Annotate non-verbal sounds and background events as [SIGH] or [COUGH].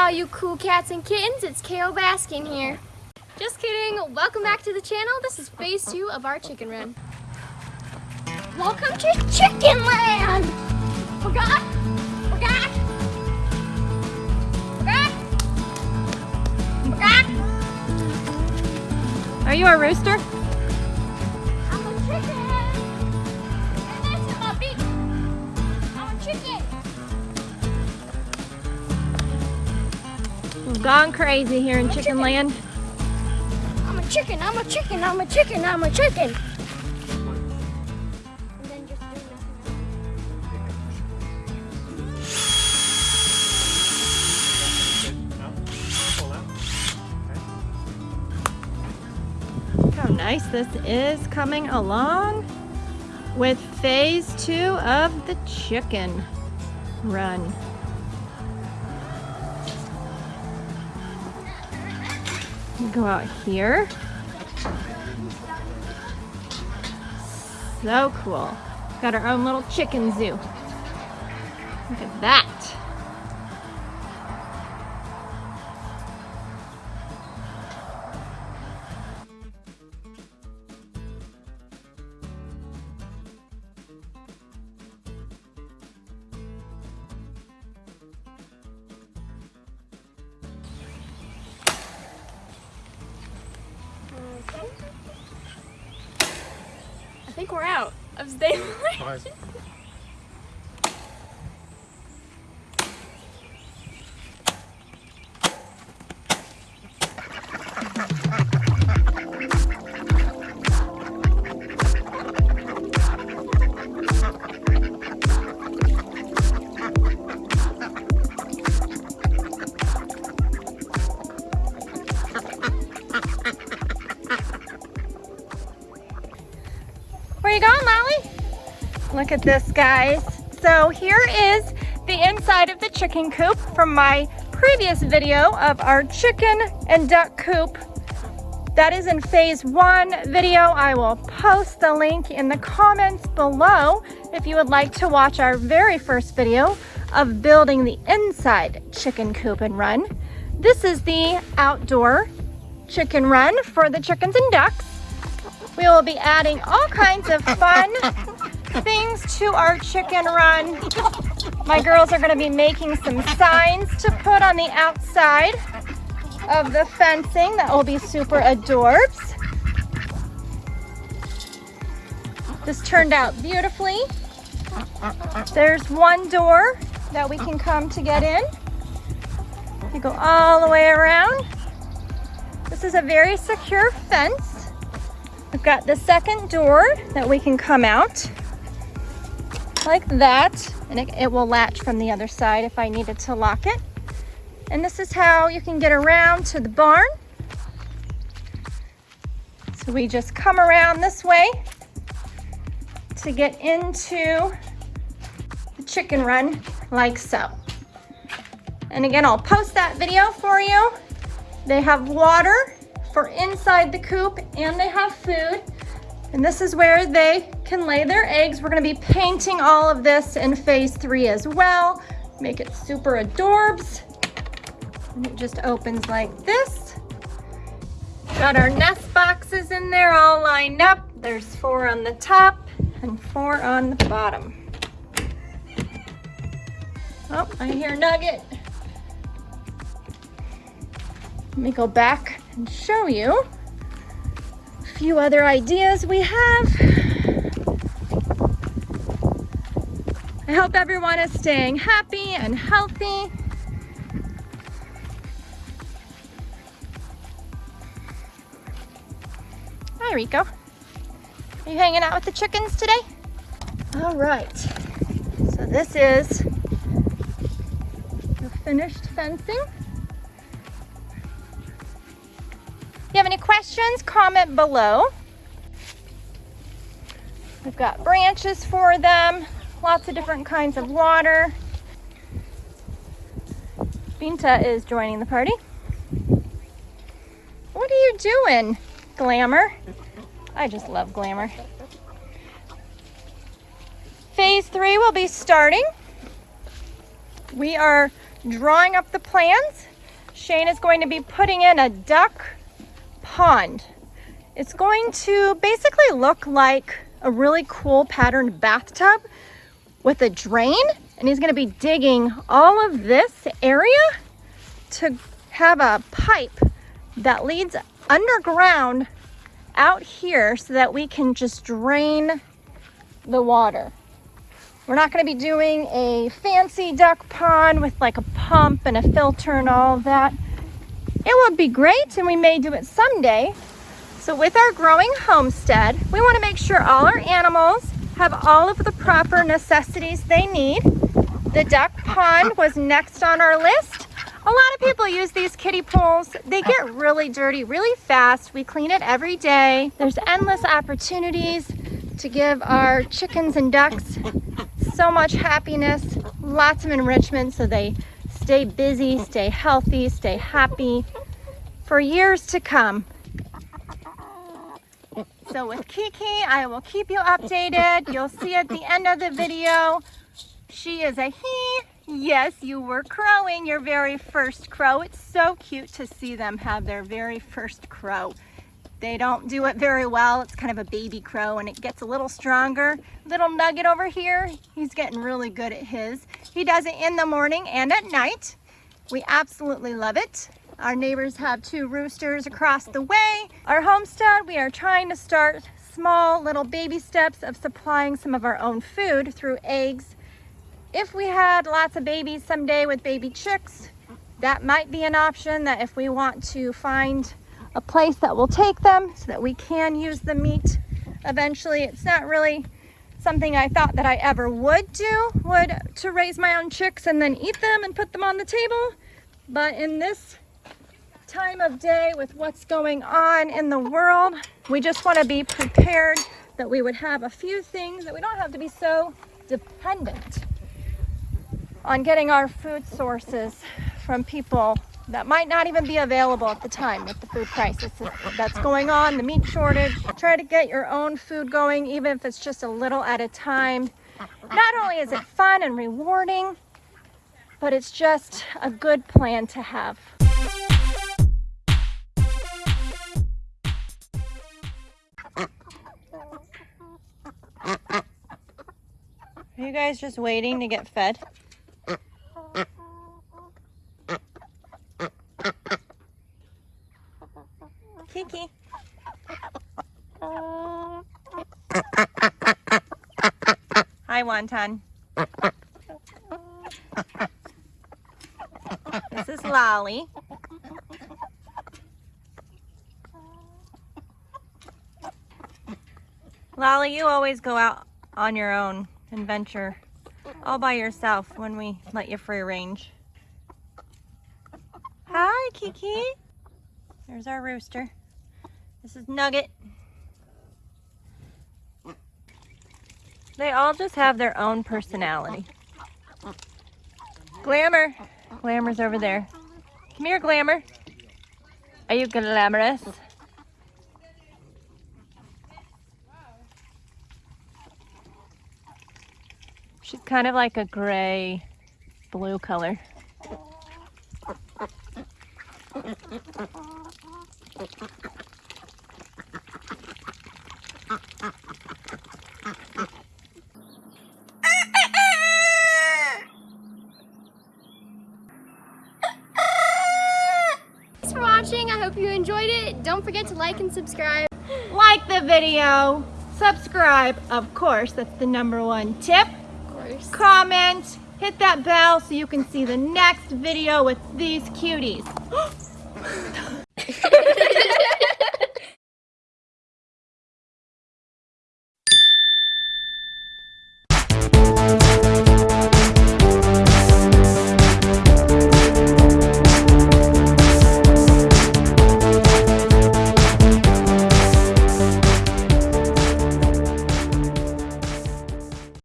all you cool cats and kittens, it's Carole Baskin here. Just kidding, welcome back to the channel. This is phase two of our chicken run. Welcome to Chicken Land! Forgot? Forgot? Forgot? Forgot? Are you a rooster? Gone crazy here in Chicken chicken. Land. I'm a chicken, I'm a chicken, I'm a chicken, I'm a chicken. And then just do this. Look how nice this is coming along with phase two of the chicken run. Go out here. So cool. Got our own little chicken zoo. Look at that. Think we're out of stabilization. Look at this, guys. So here is the inside of the chicken coop from my previous video of our chicken and duck coop. That is in phase one video. I will post the link in the comments below if you would like to watch our very first video of building the inside chicken coop and run. This is the outdoor chicken run for the chickens and ducks. We will be adding all kinds of fun [LAUGHS] things to our chicken run. My girls are going to be making some signs to put on the outside of the fencing that will be super adorbs. This turned out beautifully. There's one door that we can come to get in. You go all the way around. This is a very secure fence. We've got the second door that we can come out like that and it, it will latch from the other side if I needed to lock it. And this is how you can get around to the barn. So we just come around this way to get into the chicken run like so. And again, I'll post that video for you. They have water for inside the coop and they have food. And this is where they can lay their eggs. We're gonna be painting all of this in phase three as well. Make it super adorbs. And it just opens like this. Got our nest boxes in there all lined up. There's four on the top and four on the bottom. Oh, I hear Nugget. Let me go back and show you a few other ideas we have. I hope everyone is staying happy and healthy. Hi, Rico. Are you hanging out with the chickens today? All right. So this is the finished fencing. If you have any questions, comment below. We've got branches for them, lots of different kinds of water. Binta is joining the party. What are you doing, Glamour? I just love Glamour. Phase three will be starting. We are drawing up the plans Shane is going to be putting in a duck pond. It's going to basically look like a really cool patterned bathtub with a drain and he's going to be digging all of this area to have a pipe that leads underground out here so that we can just drain the water. We're not going to be doing a fancy duck pond with like a pump and a filter and all of that. It would be great and we may do it someday. So with our growing homestead, we want to make sure all our animals have all of the proper necessities they need. The duck pond was next on our list. A lot of people use these kiddie pools. They get really dirty really fast. We clean it every day. There's endless opportunities to give our chickens and ducks so much happiness, lots of enrichment so they stay busy, stay healthy, stay happy for years to come. So with Kiki, I will keep you updated. You'll see at the end of the video, she is a he. Yes, you were crowing your very first crow. It's so cute to see them have their very first crow. They don't do it very well. It's kind of a baby crow and it gets a little stronger. Little nugget over here, he's getting really good at his. He does it in the morning and at night. We absolutely love it. Our neighbors have two roosters across the way. Our homestead, we are trying to start small little baby steps of supplying some of our own food through eggs. If we had lots of babies someday with baby chicks, that might be an option that if we want to find a place that will take them so that we can use the meat eventually. It's not really something I thought that I ever would do, would to raise my own chicks and then eat them and put them on the table. But in this time of day with what's going on in the world, we just want to be prepared that we would have a few things that we don't have to be so dependent on getting our food sources from people that might not even be available at the time with the food crisis that's going on, the meat shortage. Try to get your own food going, even if it's just a little at a time. Not only is it fun and rewarding, but it's just a good plan to have. You guys just waiting to get fed? Kiki. Hi, Wonton. This is Lolly. Lolly, you always go out on your own and venture all by yourself when we let you free range. Hi, Kiki. There's our rooster. This is Nugget. They all just have their own personality. Glamour. Glamour's over there. Come here, Glamour. Are you glamorous? Kind of like a gray blue color. Thanks for watching. I hope you enjoyed it. Don't forget to like and subscribe. Like the video, subscribe, of course, that's the number one tip. Course. Comment, hit that bell so you can see the next video with these cuties. [GASPS] [GASPS]